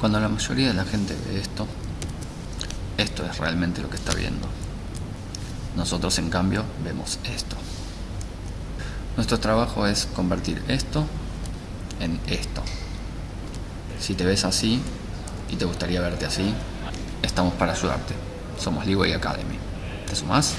Cuando la mayoría de la gente ve esto, esto es realmente lo que está viendo. Nosotros en cambio vemos esto. Nuestro trabajo es convertir esto en esto. Si te ves así y te gustaría verte así, estamos para ayudarte. Somos Leeway Academy. ¿Te sumás?